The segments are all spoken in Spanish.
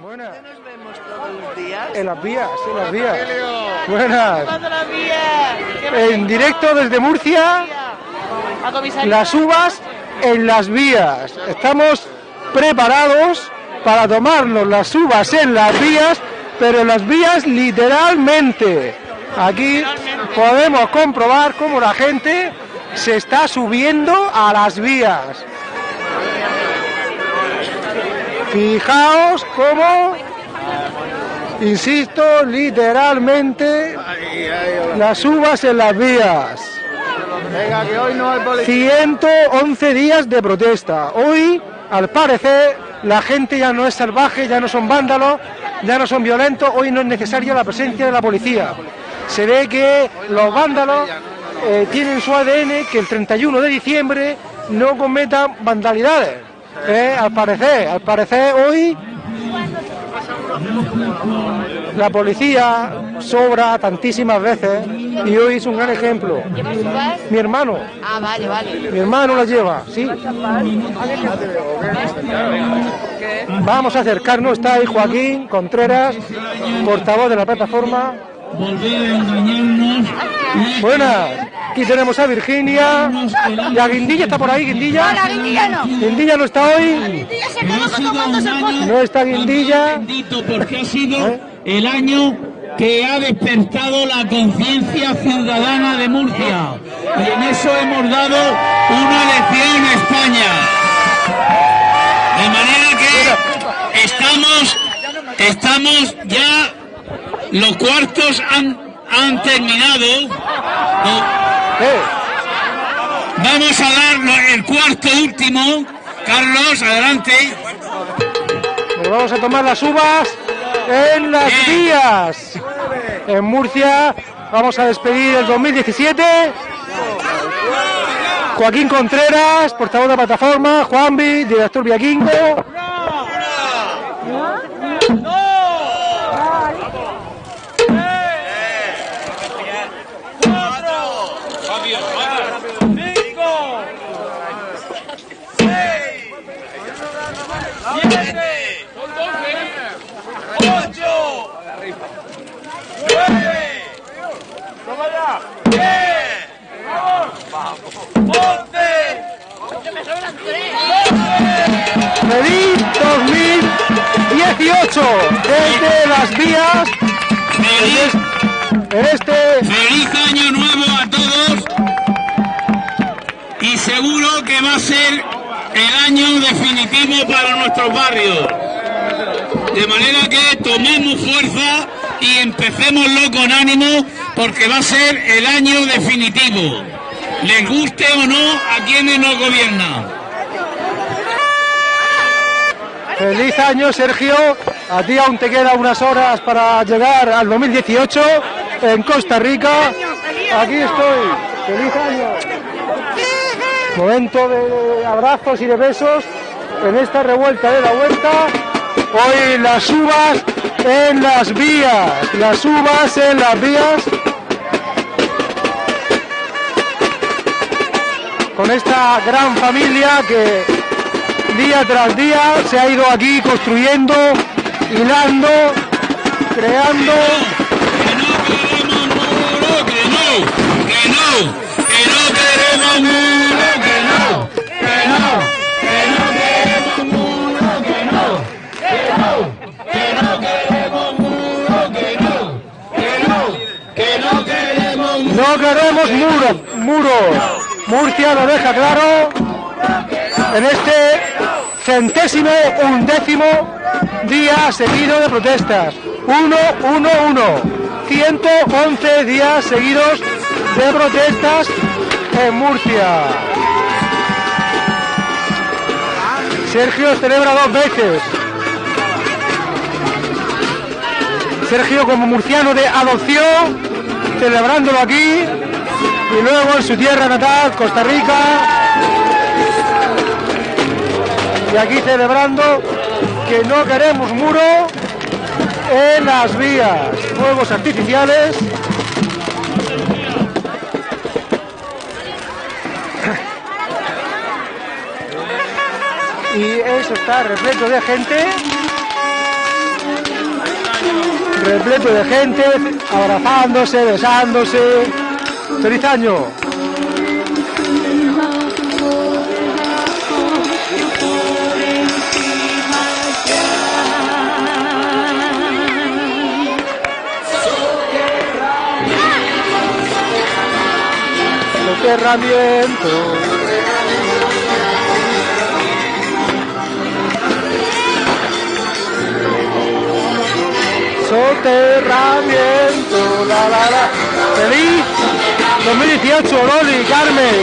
Buenas. nos vemos todos los días? En las vías, en las vías. Buenas. En directo desde Murcia, las uvas en las vías. Estamos preparados para tomarnos las uvas en las vías, pero en las vías literalmente. Aquí podemos comprobar cómo la gente se está subiendo a las vías. Fijaos cómo, insisto, literalmente las uvas en las vías. Venga, que hoy no hay policía. 111 días de protesta. Hoy, al parecer, la gente ya no es salvaje, ya no son vándalos, ya no son violentos. Hoy no es necesaria la presencia de la policía. Se ve que los vándalos eh, tienen su ADN que el 31 de diciembre no cometan vandalidades. Eh, al parecer, al parecer hoy la policía sobra tantísimas veces y hoy es un gran ejemplo. Mi hermano, Ah, vale, vale. mi hermano la lleva, sí. Vamos a acercarnos, está ahí Joaquín Contreras, portavoz de la plataforma. volver a engañarnos y Buenas, aquí tenemos a Virginia. ¿Y a Guindilla está por ahí, Guindilla? No, la Guindilla no. Guindilla no está hoy. Guindilla se quedó tomándose el postre. No está Guindilla. bendito porque ha sido el año que ha despertado la conciencia ciudadana de Murcia. Y en eso hemos dado una lección a España. De manera que estamos, estamos ya, los cuartos han, han terminado. Eh, Vamos a dar el cuarto último. Carlos, adelante. Nos vamos a tomar las uvas en las vías. En Murcia vamos a despedir el 2017. Joaquín Contreras, portavoz de la plataforma, Juanvi, director Viaquingo. 2018 desde las vías Feliz, en este feliz año nuevo a todos. Y seguro que va a ser el año definitivo para nuestros barrios. De manera que tomemos fuerza y empecémoslo con ánimo porque va a ser el año definitivo. Les guste o no a quienes nos gobiernan. Feliz año, Sergio. A ti aún te quedan unas horas para llegar al 2018 en Costa Rica. Aquí estoy. Feliz año. Momento de abrazos y de besos en esta revuelta de la vuelta. Hoy las uvas en las vías. Las uvas en las vías. Con esta gran familia que día tras día se ha ido aquí construyendo, hilando, creando. Que no queremos muro, que no, que no, que no queremos muro, que no, que no, que no queremos muro, que no, que no, que no queremos muro, que no, que no, que no queremos muro. No queremos muros, muros. Murcia lo deja claro en este centésimo undécimo día seguido de protestas. Uno, uno, uno. 111 días seguidos de protestas en Murcia. Sergio celebra dos veces. Sergio como murciano de adopción, celebrándolo aquí y luego en su tierra natal, Costa Rica. Y aquí celebrando que no queremos muro en las vías. Fuegos artificiales. Y eso está repleto de gente. repleto de gente, abrazándose, besándose. ¡Feliz año! Soterramiento. Soterramiento, la la la. Feliz 2018, Loli, Carmen,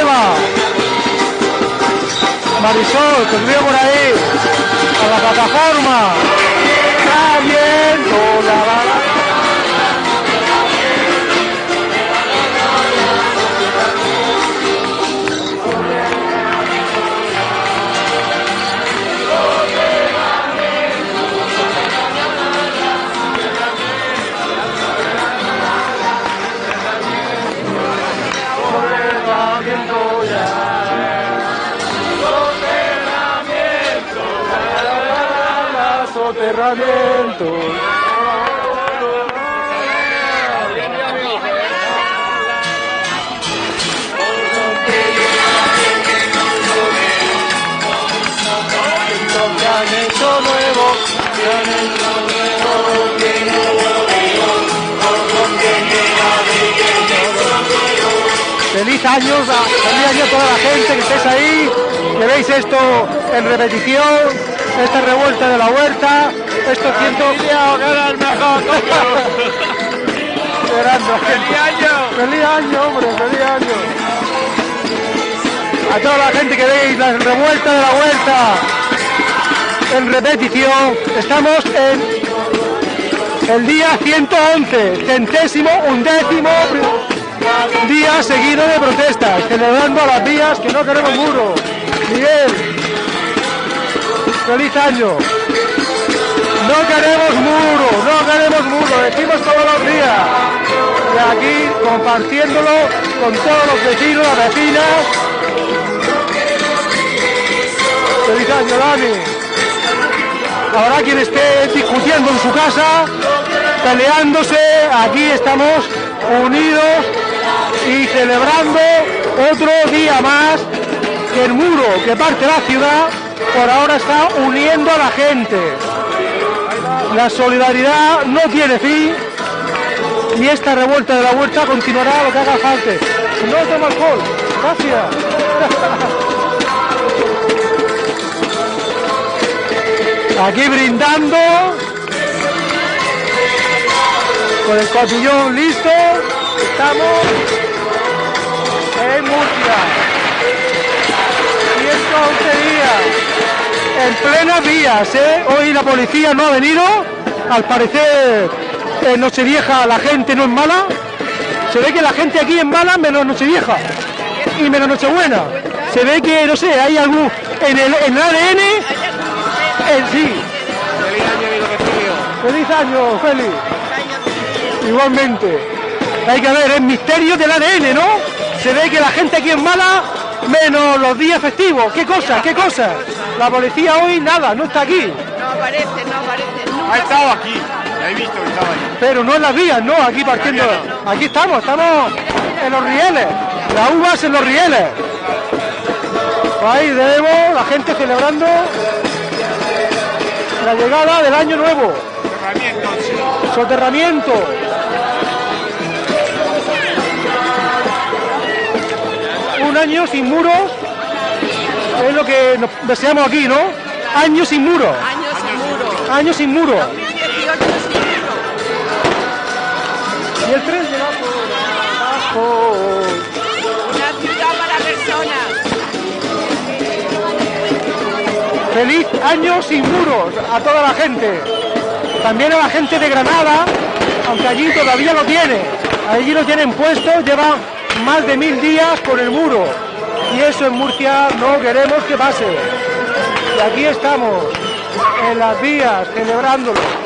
Eva, Marisol, que veo por ahí, a la plataforma. Soterramiento, la la la. Soterramiento. Nuevo, hecho nuevo, Feliz años, a- feliz año a toda la gente que estéis ahí, que veis esto en repetición, esta revuelta de la huerta, estos cientos... Esperando, ¡Feliz año! ¡Feliz año, hombre! ¡Feliz año! A toda la gente que veis la revuelta de la huerta en repetición, estamos en el día 111, centésimo, undécimo día seguido de protestas, celebrando a las vías que no queremos muro. Miguel, feliz año. No queremos muro, no queremos muro, decimos todos los días. Y aquí compartiéndolo con todos los vecinos, las vecinas. Feliz año, Dani. Habrá quien esté discutiendo en su casa, peleándose, aquí estamos unidos y celebrando otro día más que el muro que parte la ciudad por ahora está uniendo a la gente. La solidaridad no tiene fin y esta revuelta de la huerta continuará lo que haga falta. No tomo alcohol. Gracias. Aquí brindando con el cotillón listo. Estamos plenas vías, ¿eh? Hoy la policía no ha venido. Al parecer en Nochevieja la gente no es mala. Se ve que la gente aquí es mala menos Nochevieja y menos Nochebuena. Se ve que, no sé, hay algún... En el, en el ADN... En sí. Feliz año, Félix. Igualmente. Hay que ver, es misterio del ADN, ¿no? Se ve que la gente aquí es mala, menos los días festivos. ¿Qué cosa? ¿Qué cosa? La policía hoy nada, no está aquí. No aparece, no aparece. Ha estado aquí. Ya he visto que estaba ahí. Pero no en las vías, no, aquí partiendo. Aquí estamos, estamos en los rieles. Las uvas en los rieles. Ahí debemos, la gente celebrando la llegada del año nuevo. Cerramiento, sí. Soterramiento. Un año sin muros es lo que nos deseamos aquí, ¿no? Años sin muros. Años sin muro. Años sin muros. 2018 sin muro. Y el tren por abajo. Una ciudad para personas. Feliz año sin muros a toda la gente. También a la gente de Granada, aunque allí todavía lo tiene. Allí lo tienen puesto, lleva más de mil días con el muro. Y eso en Murcia no queremos que pase. Y aquí estamos, en las vías, celebrándolo.